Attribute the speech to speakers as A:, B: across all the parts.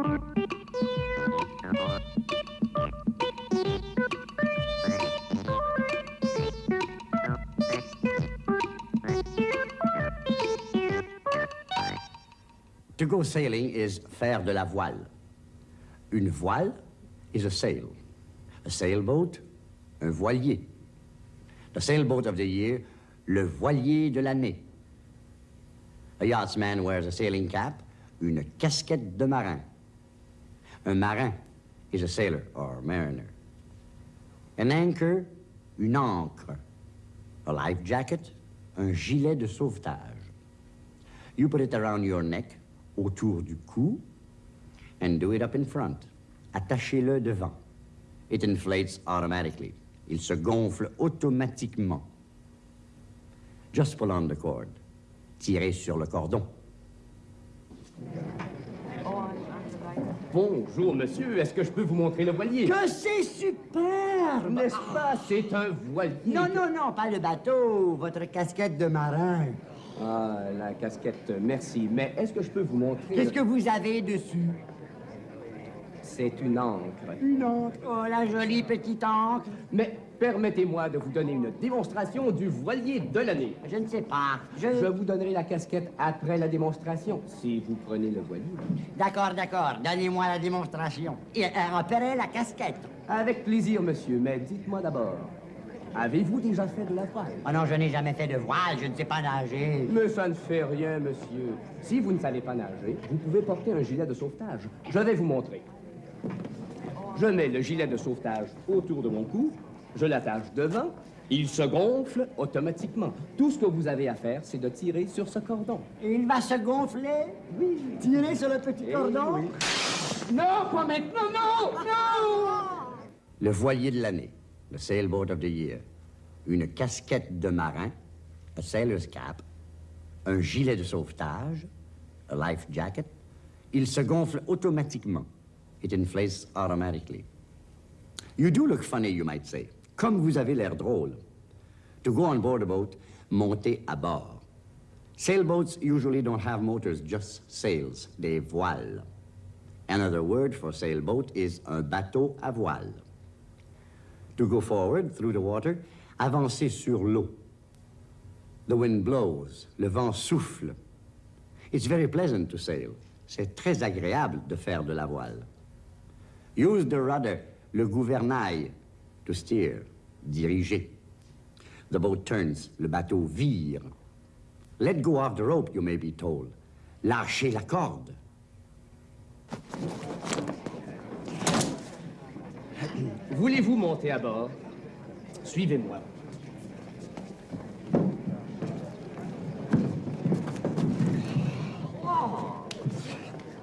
A: To go sailing is faire de la voile. Une voile is a sail. A sailboat, un voilier. The sailboat of the year, le voilier de l'année. A yachtsman wears a sailing cap, une casquette de marin. Un marin is a sailor or mariner. An anchor, une ancre. A life jacket, un gilet de sauvetage. You put it around your neck, autour du cou, and do it up in front. Attachez-le devant. It inflates automatically. Il se gonfle automatiquement. Just pull on the cord. Tirez sur le cordon.
B: Bonjour, monsieur. Est-ce que je peux vous montrer le voilier?
A: Que c'est super!
B: N'est-ce pas? C'est un voilier.
A: Non, non, non, pas le bateau, votre casquette de marin.
B: Ah, la casquette, merci. Mais est-ce que je peux vous montrer...
A: Qu'est-ce que vous avez dessus?
B: C'est une encre.
A: Une encre. Oh, la jolie petite encre.
B: Mais permettez-moi de vous donner une démonstration du voilier de l'année.
A: Je ne sais pas. Je...
B: Je vous donnerai la casquette après la démonstration, si vous prenez le voilier.
A: D'accord, d'accord. Donnez-moi la démonstration. Et repérez la casquette.
B: Avec plaisir, monsieur, mais dites-moi d'abord, avez-vous déjà fait de la voile?
A: Oh non, je n'ai jamais fait de voile, je ne sais pas nager.
B: Mais ça ne fait rien, monsieur. Si vous ne savez pas nager, vous pouvez porter un gilet de sauvetage. Je vais vous montrer. Je mets le gilet de sauvetage autour de mon cou, je l'attache devant, il se gonfle automatiquement. Tout ce que vous avez à faire, c'est de tirer sur ce cordon.
A: Il va se gonfler? Oui. Tirer sur le petit
B: Eh
A: cordon?
B: oui. Non, pas maintenant, non, non!
A: Le voilier de l'année, le sailboat of the year. Une casquette de marin, a sailor's cap, un gilet de sauvetage, a life jacket. Il se gonfle automatiquement. It inflates automatically. You do look funny, you might say. Comme vous avez l'air drôle. To go on board a boat, montez à bord. Sailboats usually don't have motors, just sails, des voiles. Another word for sailboat is un bateau à voile. To go forward through the water, avancer sur l'eau. The wind blows, le vent souffle. It's very pleasant to sail. C'est très agréable de faire de la voile. Use the rudder, le gouvernail, to steer, diriger. The boat turns, le bateau vire. Let go of the rope, you may be told. Lâchez la corde.
B: Voulez-vous monter à bord? Suivez-moi.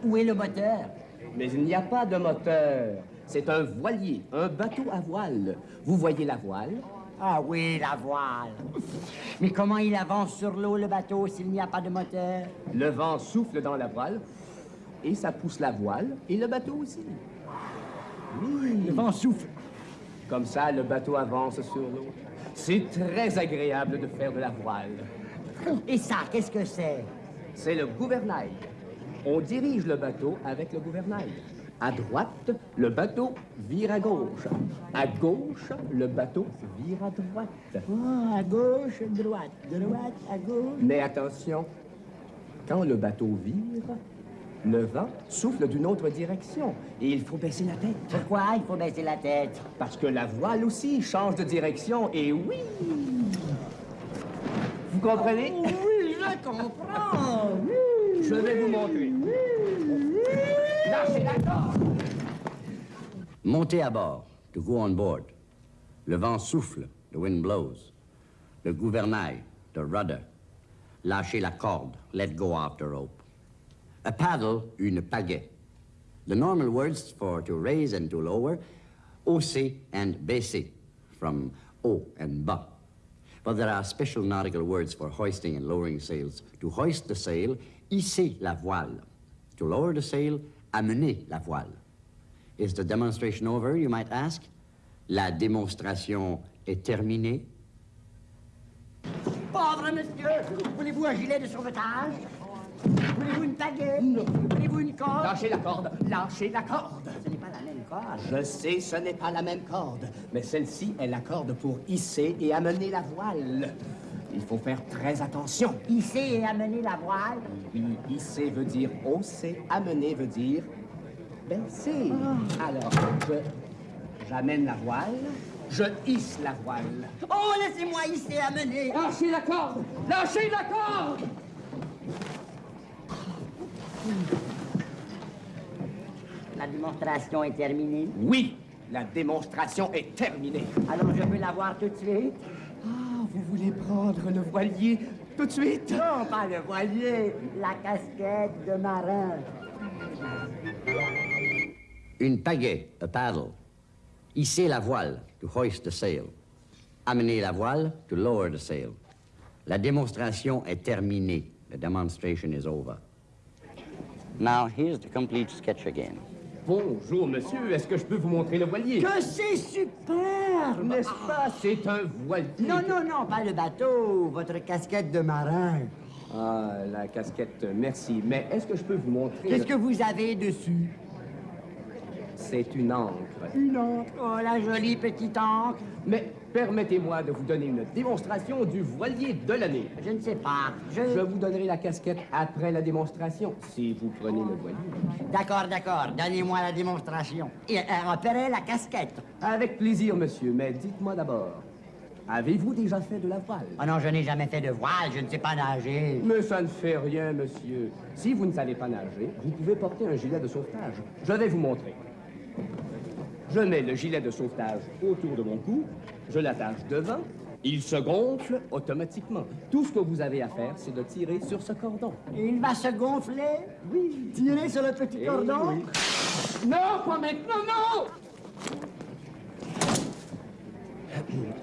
A: Où est le moteur?
B: Mais il n'y a pas de moteur. C'est un voilier, un bateau à voile. Vous voyez la voile?
A: Ah oui, la voile. Mais comment il avance sur l'eau, le bateau, s'il n'y a pas de moteur?
B: Le vent souffle dans la voile et ça pousse la voile et le bateau aussi. Oui.
A: Le vent souffle.
B: Comme ça, le bateau avance sur l'eau. C'est très agréable de faire de la voile.
A: Et ça, qu'est-ce que c'est?
B: C'est le gouvernail. On dirige le bateau avec le gouvernail. À droite, le bateau vire à gauche. À gauche, le bateau vire à droite.
A: Ah, à gauche, droite, droite, à gauche.
B: Mais attention, quand le bateau vire, le vent souffle d'une autre direction et il faut baisser la tête.
A: Pourquoi il faut baisser la tête?
B: Parce que la voile aussi change de direction et oui! Vous comprenez?
A: Oui, je comprends.
B: Je vais vous montrer. Lâchez!
A: Montez à bord, to go on board. Le vent souffle, the wind blows. Le gouvernail, the rudder. Lâchez la corde, let go of the rope. A paddle, une pagaie. The normal words for to raise and to lower, hausser and baisser, from haut and bas. But there are special nautical words for hoisting and lowering sails. To hoist the sail, hisser la voile. To lower the sail, amener la voile. Is the demonstration over, you might ask? La démonstration est terminée? Pauvre monsieur, voulez-vous un gilet de sauvetage?
C: Voulez-vous une baguette Voulez-vous une corde?
B: Lâchez la corde, lâchez la corde.
C: Ce n'est pas la même corde.
B: Je sais, ce n'est pas la même corde, mais celle-ci est la corde pour hisser et amener la voile. Il faut faire très attention.
C: Hisser et amener la voile.
B: Oui, hisser veut dire hausser, amener veut dire baisser. Alors, je j'amène la voile, je hisse la voile.
C: Oh, laissez-moi hisser et amener.
B: Lâchez la corde, lâchez la corde.
C: La démonstration est terminée.
B: Oui, la démonstration est terminée.
C: Alors je peux la voir tout de suite?
B: Vous voulez prendre le voilier tout de suite?
C: Non, pas le voilier, la casquette de marin. Une pagaie, a paddle. Hisser la voile, to hoist the sail. Amener la voile, to lower the sail. La démonstration est terminée. The demonstration is over. Now, here's the complete sketch again.
B: Bonjour, monsieur. Est-ce que je peux vous montrer le voilier?
C: Que c'est super
B: N'est-ce pas? C'est un voilier.
C: Non, non, non, pas le bateau, votre casquette de marin.
B: Ah, la casquette, merci. Mais est-ce que je peux vous montrer...
C: Qu'est-ce que vous avez dessus?
B: C'est une encre.
C: Une encre. Oh, la jolie petite encre.
B: Mais permettez-moi de vous donner une démonstration du voilier de l'année.
C: Je ne sais pas. Je...
B: Je vous donnerai la casquette après la démonstration, si vous prenez le voilier.
C: D'accord, d'accord. Donnez-moi la démonstration. Et euh, après la casquette.
B: Avec plaisir, monsieur, mais dites-moi d'abord, avez-vous déjà fait de la voile?
C: Oh non, je n'ai jamais fait de voile, je ne sais pas nager.
B: Mais ça ne fait rien, monsieur. Si vous ne savez pas nager, vous pouvez porter un gilet de sauvetage. Je vais vous montrer. Je mets le gilet de sauvetage autour de mon cou, je l'attache devant, il se gonfle automatiquement. Tout ce que vous avez à faire, c'est de tirer sur ce cordon.
C: Il va se gonfler? Oui. Tirer sur le petit
B: Eh
C: cordon?
B: oui. Non, pas maintenant, non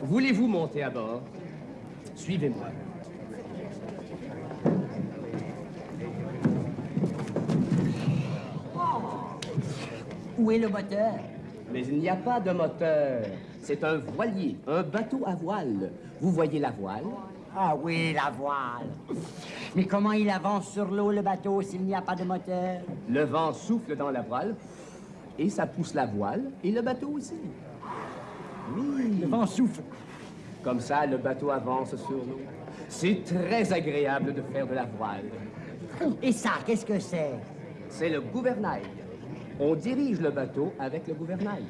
B: Voulez-vous monter à bord? Suivez-moi.
C: Où est le moteur?
B: Mais il n'y a pas de moteur. C'est un voilier, un bateau à voile. Vous voyez la voile?
C: Ah oui, la voile. Mais comment il avance sur l'eau, le bateau, s'il n'y a pas de moteur?
B: Le vent souffle dans la voile et ça pousse la voile et le bateau aussi. Oui.
C: Le vent souffle.
B: Comme ça, le bateau avance sur l'eau. C'est très agréable de faire de la voile.
C: Et ça, qu'est-ce que c'est?
B: C'est le gouvernail. On dirige le bateau avec le gouvernail.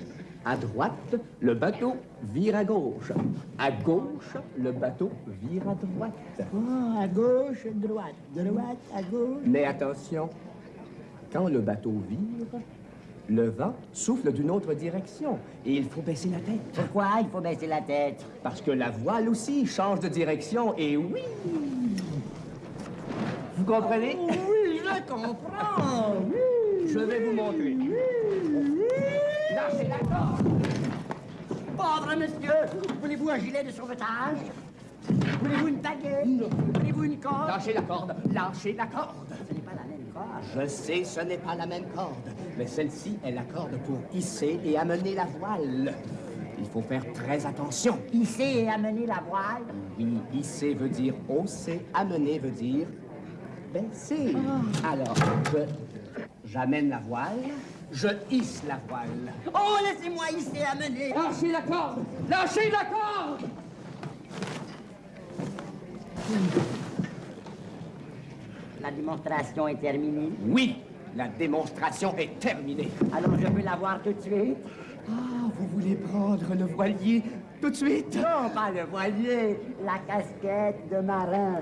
B: À droite, le bateau vire à gauche. À gauche, le bateau vire à droite.
C: Oh, à gauche, droite, droite, à gauche.
B: Mais attention, quand le bateau vire, le vent souffle d'une autre direction et il faut baisser la tête.
C: Pourquoi il faut baisser la tête?
B: Parce que la voile aussi change de direction et oui Vous comprenez?
C: Oui, je comprends.
B: Je vais vous montrer. Lâchez la corde
C: Pauvre monsieur, voulez-vous un gilet de sauvetage? Voulez-vous une baguette? Voulez-vous une corde?
B: Lâchez la corde Lâchez la corde
C: Ce n'est pas la même corde.
B: Je sais, ce n'est pas la même corde, mais celle-ci est la corde pour hisser et amener la voile. Il faut faire très attention.
C: Hisser et amener la voile?
B: Oui, hisser veut dire hausser, amener veut dire baisser. Alors, je, j'amène la voile, je hisse la voile.
C: Oh, laissez-moi hisser amener.
B: Lâchez la corde Lâchez la corde
C: La démonstration est terminée.
B: Oui, la démonstration est terminée.
C: Alors je peux la voir tout de suite
B: Ah, vous voulez prendre le voilier tout de suite?
C: Non, pas le voilier, la casquette de marin.